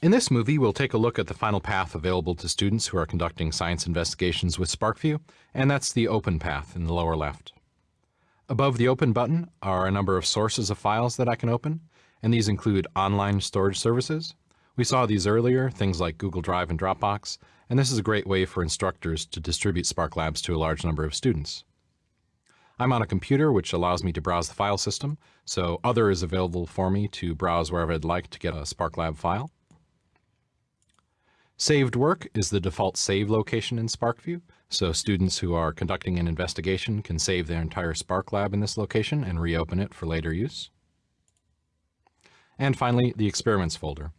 In this movie, we'll take a look at the final path available to students who are conducting science investigations with SPARKVUE, and that's the open path in the lower left. Above the open button are a number of sources of files that I can open, and these include online storage services. We saw these earlier, things like Google Drive and Dropbox, and this is a great way for instructors to distribute Spark Labs to a large number of students. I'm on a computer which allows me to browse the file system, so Other is available for me to browse wherever I'd like to get a SparkLab file. Saved work is the default save location in SPARKVUE, so students who are conducting an investigation can save their entire Spark lab in this location and reopen it for later use. And finally, the experiments folder.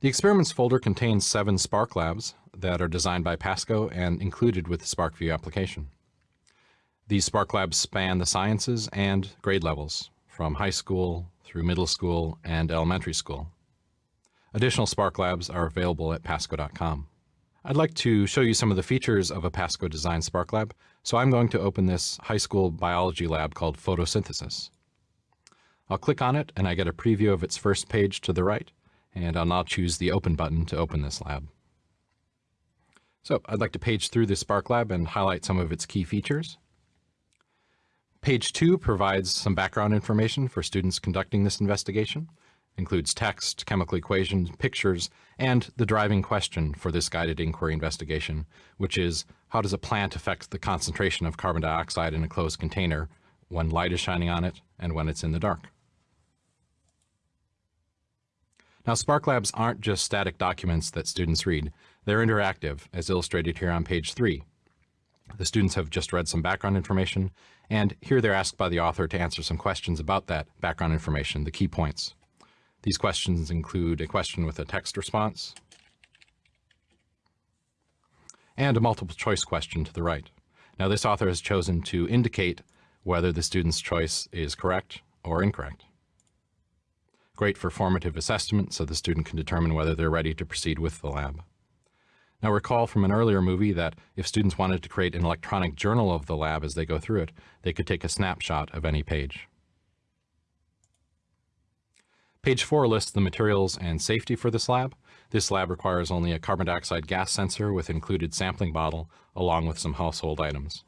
The experiments folder contains seven Spark labs that are designed by Pasco and included with the SPARKVUE application. These Spark labs span the sciences and grade levels, from high school through middle school and elementary school. Additional Spark Labs are available at pasco.com. I'd like to show you some of the features of a Pasco Design Spark Lab, so I'm going to open this high school biology lab called photosynthesis. I'll click on it and I get a preview of its first page to the right, and I'll now choose the open button to open this lab. So I'd like to page through the Spark Lab and highlight some of its key features. Page 2 provides some background information for students conducting this investigation includes text, chemical equations, pictures, and the driving question for this guided inquiry investigation, which is how does a plant affect the concentration of carbon dioxide in a closed container when light is shining on it and when it's in the dark? Now, Spark Labs aren't just static documents that students read. They're interactive, as illustrated here on page three. The students have just read some background information, and here they're asked by the author to answer some questions about that background information, the key points. These questions include a question with a text response and a multiple choice question to the right. Now this author has chosen to indicate whether the student's choice is correct or incorrect. Great for formative assessment so the student can determine whether they're ready to proceed with the lab. Now recall from an earlier movie that if students wanted to create an electronic journal of the lab as they go through it, they could take a snapshot of any page. Page 4 lists the materials and safety for this lab. This lab requires only a carbon dioxide gas sensor with included sampling bottle, along with some household items.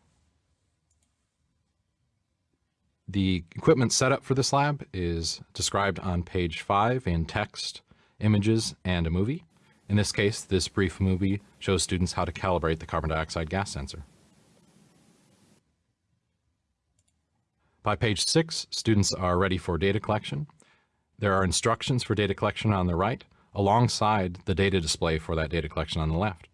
The equipment setup for this lab is described on page 5 in text, images, and a movie. In this case, this brief movie shows students how to calibrate the carbon dioxide gas sensor. By page 6, students are ready for data collection. There are instructions for data collection on the right, alongside the data display for that data collection on the left.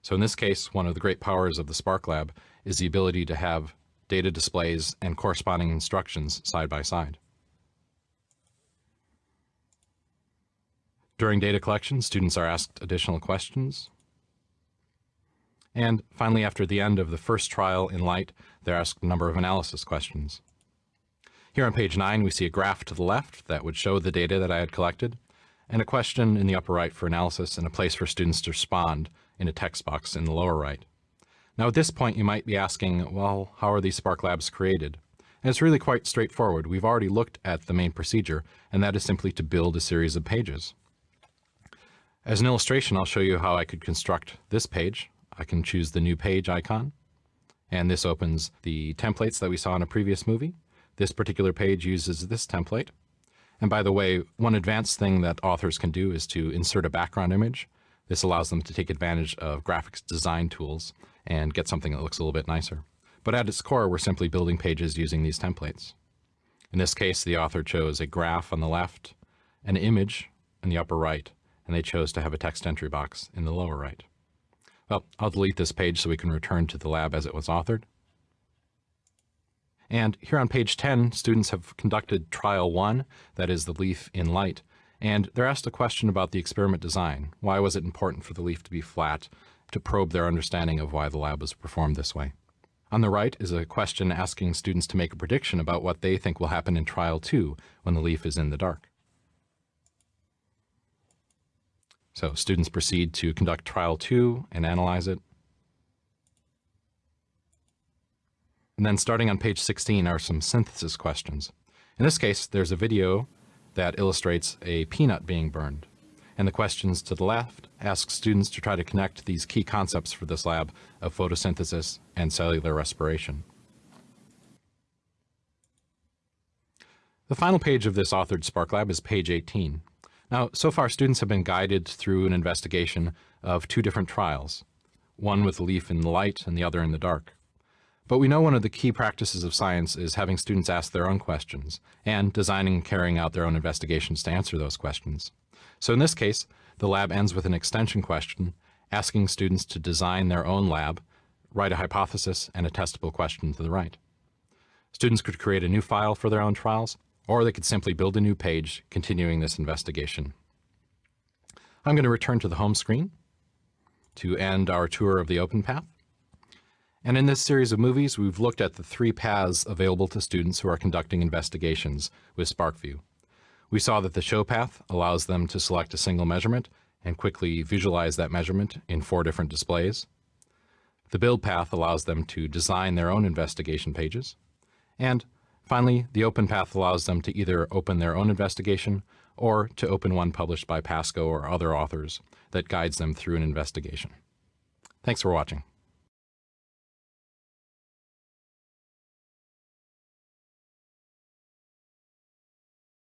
So in this case, one of the great powers of the Spark Lab is the ability to have data displays and corresponding instructions side by side. During data collection, students are asked additional questions. And finally, after the end of the first trial in light, they're asked a number of analysis questions. Here on page 9, we see a graph to the left that would show the data that I had collected, and a question in the upper right for analysis and a place for students to respond in a text box in the lower right. Now at this point, you might be asking, well, how are these Spark Labs created? And it's really quite straightforward. We've already looked at the main procedure, and that is simply to build a series of pages. As an illustration, I'll show you how I could construct this page. I can choose the new page icon, and this opens the templates that we saw in a previous movie. This particular page uses this template. And by the way, one advanced thing that authors can do is to insert a background image. This allows them to take advantage of graphics design tools and get something that looks a little bit nicer. But at its core, we're simply building pages using these templates. In this case, the author chose a graph on the left, an image in the upper right, and they chose to have a text entry box in the lower right. Well, I'll delete this page so we can return to the lab as it was authored. And here on page 10, students have conducted trial one, that is the leaf in light, and they're asked a question about the experiment design. Why was it important for the leaf to be flat to probe their understanding of why the lab was performed this way? On the right is a question asking students to make a prediction about what they think will happen in trial two when the leaf is in the dark. So students proceed to conduct trial two and analyze it. And then starting on page 16 are some synthesis questions. In this case, there's a video that illustrates a peanut being burned. and the questions to the left ask students to try to connect these key concepts for this lab of photosynthesis and cellular respiration. The final page of this authored Spark Lab is page 18. Now, so far students have been guided through an investigation of two different trials, one with a leaf in the light and the other in the dark. But we know one of the key practices of science is having students ask their own questions and designing and carrying out their own investigations to answer those questions. So in this case, the lab ends with an extension question asking students to design their own lab, write a hypothesis, and a testable question to the right. Students could create a new file for their own trials, or they could simply build a new page continuing this investigation. I'm going to return to the home screen to end our tour of the OpenPath. And in this series of movies, we've looked at the three paths available to students who are conducting investigations with SPARKVUE. We saw that the show path allows them to select a single measurement and quickly visualize that measurement in four different displays. The build path allows them to design their own investigation pages. And finally, the open path allows them to either open their own investigation or to open one published by Pasco or other authors that guides them through an investigation. Thanks for watching.